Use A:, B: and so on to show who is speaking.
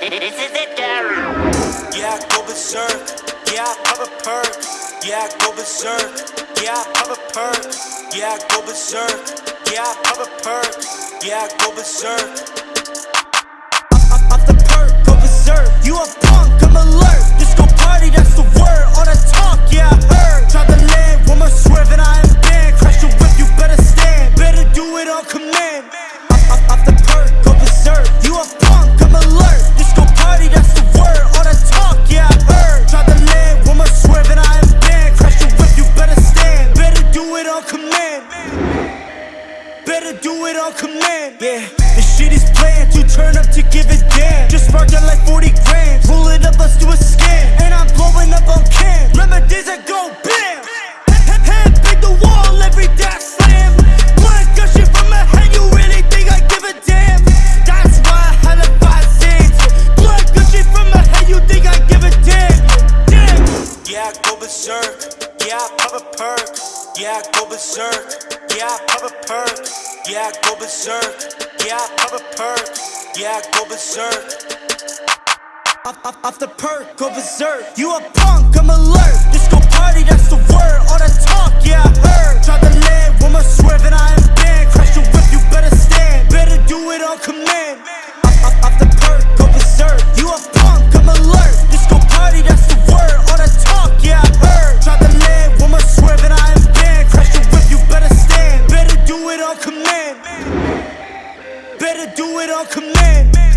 A: This is it, Gary.
B: Yeah, I go berserk. Yeah, I pop a perk. Yeah, I go berserk. Yeah, I pop a perk. Yeah, I go berserk. Yeah, I pop a perk. Yeah, I go berserk. Better do it on command. Yeah, the shit is planned. You turn up to give a damn. Just sparked out like 40 grams. Pull it up, let's do a scan. And I'm blowing up on cam. Remember days go bam. Big the wall, slam. Blood gushing from my head, you really think I give a damn? That's why I. Blood gushing from my head, you think I give a damn? Damn. Yeah, go berserk. Yeah, I pop a perk. Yeah, I go berserk. Yeah, I pop a perk. Yeah, I go berserk. Yeah, I pop a perk. Yeah, I go berserk. Off, off, off the perk, go berserk. You a punk, I'm alert. Disco party, do it on command.